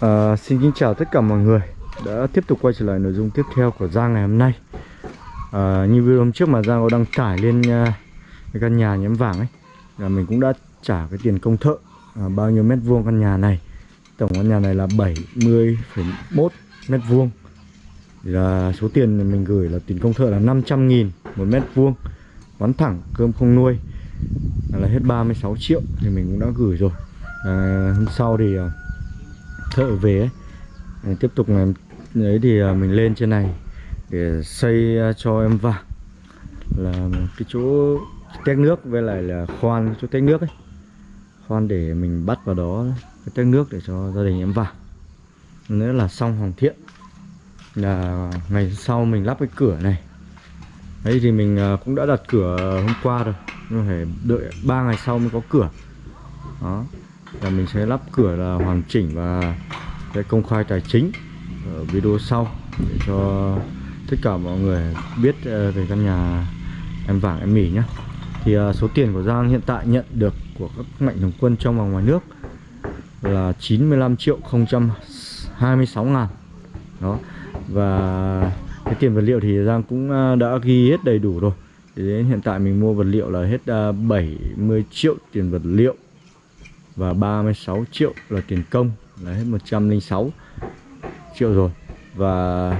À, xin kính chào tất cả mọi người đã tiếp tục quay trở lại nội dung tiếp theo của Giang ngày hôm nay. À, Như video hôm trước mà Giang có đăng tải lên uh, cái căn nhà nhém vàng ấy là Mình cũng đã trả cái tiền công thợ à, Bao nhiêu mét vuông căn nhà này. Tổng căn nhà này là 70,1 mét vuông. Thì là số tiền mình gửi là tiền công thợ là 500 nghìn một mét vuông. Bán thẳng cơm không nuôi là hết 36 triệu thì mình cũng đã gửi rồi. À, Hôm sau thì uh, thợ về ấy. Tiếp tục làm đấy thì à, mình lên trên này để xây à, cho em vào là cái chỗ tét nước với lại là khoan, chỗ tét nước ấy. Khoan để mình bắt vào đó, cái tét nước để cho gia đình em vào nữa là xong hoàn thiện. Là ngày sau mình lắp cái cửa này. Đấy thì mình à, cũng đã đặt cửa hôm qua rồi. Nhưng phải đợi 3 ngày sau mới có cửa. Đó là mình sẽ lắp cửa là hoàn chỉnh và sẽ công khai tài chính ở video sau để cho tất cả mọi người biết ờ, về căn nhà em vàng, em mỉ nhé. Thì ờ, số tiền của Giang hiện tại nhận được của các mạnh thường quân trong và ngoài nước là 95 triệu 026 ngàn. Đó, và cái tiền vật liệu thì Giang cũng ờ, đã ghi hết đầy đủ rồi. Thì đến hiện tại mình mua vật liệu là hết 70 triệu tiền vật liệu và 36 triệu là tiền công. Là hết 106 triệu rồi. Và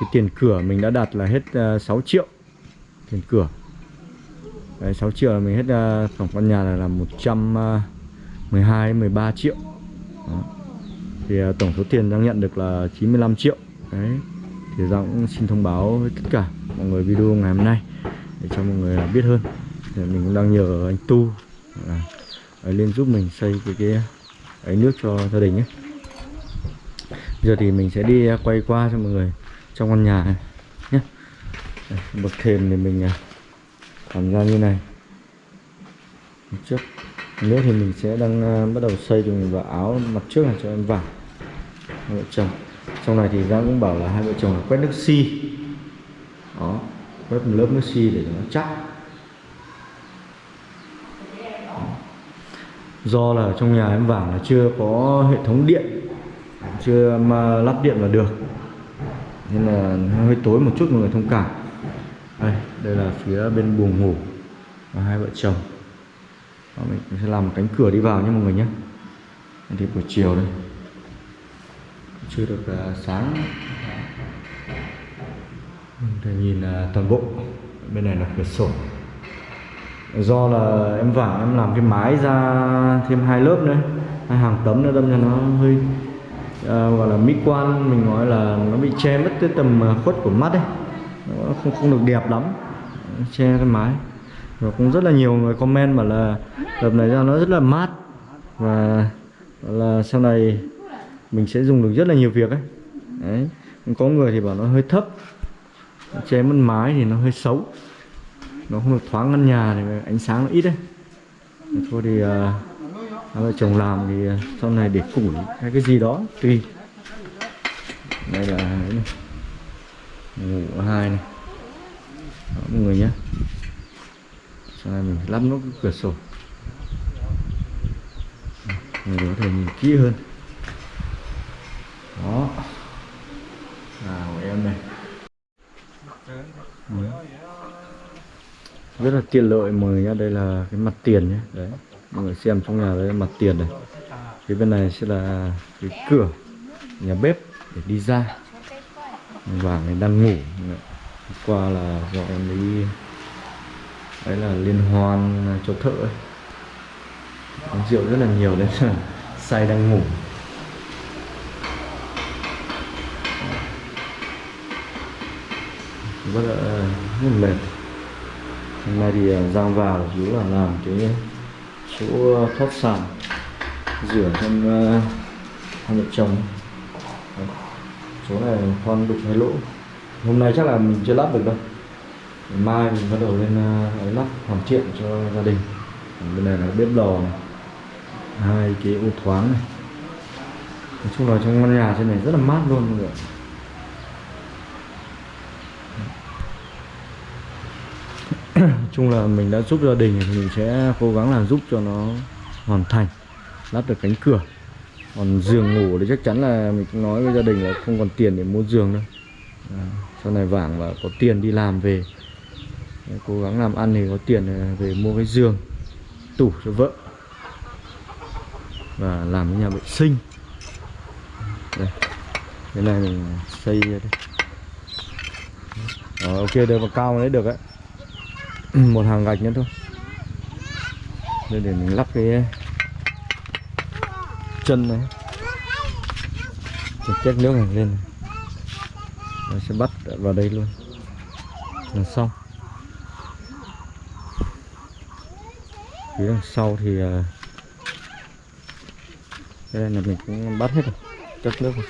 cái tiền cửa mình đã đặt là hết ờ, uh, 6 triệu. Tiền cửa. Đấy, 6 triệu là mình hết uh, tổng căn nhà là, là 112 13 ờ, triệu. Đó. thì uh, tổng số tiền đang nhận được là 95 triệu. Đấy. Thì Giang cũng xin thông báo với tất cả mọi người video ngày hôm nay để cho mọi người biết hơn. Thì mình cũng đang nhờ anh Tu. Là lên giúp mình xây cái cái ấy nước cho gia đình ấy giờ thì mình sẽ đi à, quay qua cho mọi người trong căn nhà này nhé. Bậc thềm thì mình à, làm ra như này. Trước nữa thì mình sẽ đang uh, bắt đầu xây cho mình vào áo mặt trước là cho em vào. Hai vợ chồng. Trong này thì Giang cũng bảo là hai vợ chồng là quét nước xi. Si. đó quét một lớp nước xi si để cho nó chắc. Do là trong nhà em vàng là chưa có hệ thống điện chưa mà lắp điện vào được. Nên là hơi tối một chút mọi người thông cảm. Đây đây là phía bên buồng ngủ và hai vợ chồng. Đó, mình sẽ làm một cánh cửa đi vào nhé mọi người nhé. Thì buổi chiều đây. Chưa được uh, sáng. Thể nhìn uh, toàn bộ. Bên này là cửa sổ do là em vải em làm cái mái ra thêm hai lớp nữa. Hai hàng tấm nữa đâm cho nó hơi uh, gọi là mỹ quan. Mình nói là nó bị che mất cái tầm à, khuất của mắt ấy. Nó không không được đẹp lắm. Che cái mái. Và cũng rất là nhiều người comment bảo là đợt này ra nó rất là mát. Và là sau này mình sẽ dùng được rất là nhiều việc ấy. Đấy. Có người thì bảo nó hơi thấp. Che mất mái thì nó hơi xấu nó không được thoáng căn nhà thì ánh sáng nó ít đấy. Thôi thì uh, hai vợ chồng làm thì à, sau này để củi hay cái gì đó tùy. Đây là này. ngủ hai này. Đó, mọi người nhé. Sau này mình lắp nó cái cửa sổ. Người có thể nhìn kỹ hơn. Đó. Là của em này. Ừ rất là tiện lợi mọi người nhá, đây là cái mặt tiền nhé đấy, mọi người xem trong nhà đây là mặt tiền này. Phía bên này sẽ là cái cửa nhà bếp để đi ra. Vàng này đang ngủ. Qua là do em đi đấy là liên hoan cho thợ ấy. Uống rượu rất là nhiều đấy là say đang ngủ. Rất là rất là mệt hôm nay thì à, Giang vào chú chủ là làm cái chỗ thoát sàn rửa cho hai vợ chồng. Chỗ này con đục hai lỗ. Hôm nay chắc là mình chưa lắp được đâu. Mai mình bắt đầu lên uh, lắp hoàn thiện cho gia đình. Bên này là bếp lò này hai cái ô thoáng này. Nói chung là trong căn nhà trên này rất là mát luôn mọi người chung là mình đã giúp gia đình thì mình sẽ cố gắng làm giúp cho nó hoàn thành lắp được cánh cửa. Còn giường ngủ thì chắc chắn là mình cũng nói với gia đình là không còn tiền để mua giường đâu à, sau này vàng và có tiền đi làm về cố gắng làm ăn thì có tiền ờ, về mua cái giường tủ cho vợ và làm cái nhà vệ sinh. Đây cái này mình xây đây. Đó, ok được và cao đấy được đấy Ừ, một hàng gạch nữa thôi. Đây, để mình lắp cái chân này. Để chết nước này lên này. Nó sẽ bắt vào đây luôn. Là xong. Phía đằng sau thì à, đây là mình cũng bắt hết rồi chất nước rồi.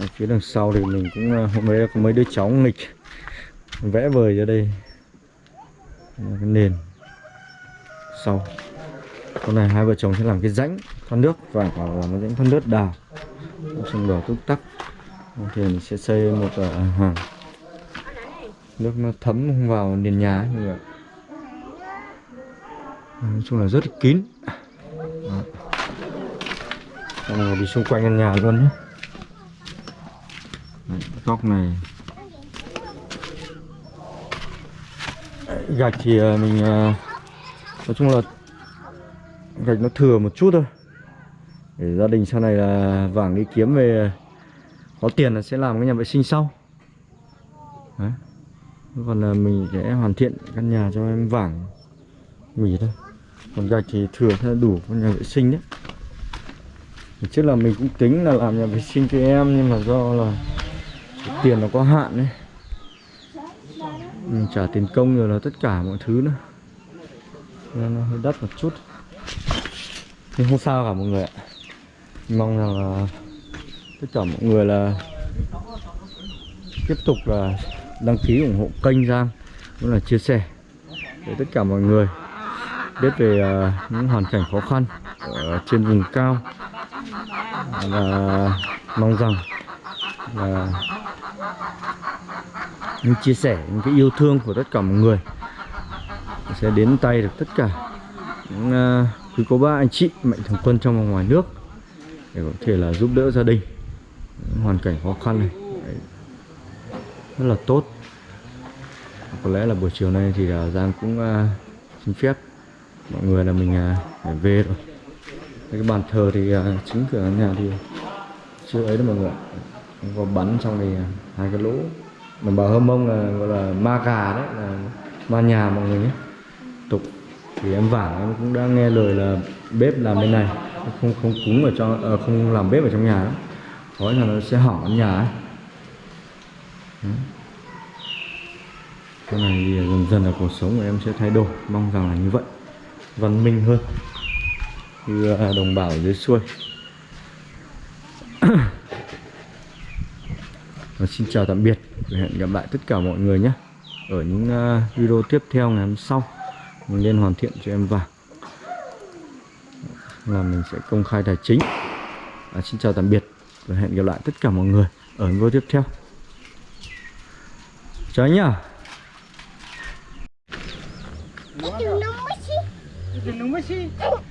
Ở phía đằng sau thì mình cũng à, hôm nay có mấy đứa cháu nghịch. Vẽ vời ra đây. Cái nền. Sau. Con này hai vợ chồng sẽ làm cái rãnh thoát nước. Và làm cái rãnh thoát nước đào. Xong đỏ túc tắc. Thì mình sẽ xây một uh, hàng. Nước nó thấm không vào nền nhà ấy, mọi người nói chung là rất kín. Đó. Xong rồi đi xung quanh căn nhà luôn nhé. Góc này. Gạch thì à, mình à, nói chung là gạch nó thừa một chút thôi. Để gia đình sau này là vàng đi kiếm về à, có tiền là sẽ làm cái nhà vệ sinh sau. Đấy. còn là mình sẽ hoàn thiện căn nhà cho em vàng nghỉ thôi. Còn gạch thì thừa sẽ đủ con nhà vệ sinh đấy. Trước là mình cũng tính là làm nhà vệ sinh cho em, nhưng mà do là tiền nó có hạn đấy mình ừ, trả tiền công rồi là tất cả mọi thứ nữa. Nên nó hơi đắt một chút. Nhưng không sao cả mọi người ạ. Mong rằng là tất cả mọi người là tiếp tục là đăng ký ủng hộ kênh Giang. Cũng là chia sẻ để tất cả mọi người biết về à, những hoàn cảnh khó khăn ở trên vùng cao. Và mong rằng là những chia sẻ những cái yêu thương của tất cả mọi người. Sẽ đến tay được tất cả những uh, quý cô bác anh chị mạnh thường quân trong và ngoài nước để có thể là giúp đỡ gia đình. Hoàn cảnh khó khăn này Đấy. rất là tốt. Có lẽ là buổi chiều nay thì là Giang cũng uh, xin phép mọi người là mình uh, phải về rồi. Cái bàn thờ thì uh, chính cửa nhà thì chưa ấy đâu mọi người có bắn xong thì uh, hai cái lỗ đồng bào hơ mông là gọi là ma gà đấy là ma nhà mọi người nhé. Tục thì em vảng em cũng đã nghe lời là bếp làm bên này. Không không cúng ở trong à, không làm bếp ở trong nhà đó có là nó sẽ hỏng căn nhà ấy. Cái này thì dần dần là cuộc sống của em sẽ thay đổi. Mong rằng là như vậy. Văn minh hơn. Như à, đồng bào ở dưới xuôi. Và xin chào tạm biệt. Và hẹn gặp lại tất cả mọi người nhé. Ở những ờ, video tiếp theo ngày hôm sau mình nên hoàn thiện cho em vàng là mình sẽ công khai tài chính. À, xin chào tạm biệt và hẹn gặp lại tất cả mọi người ở video tiếp theo. Chào anh nhá. Itu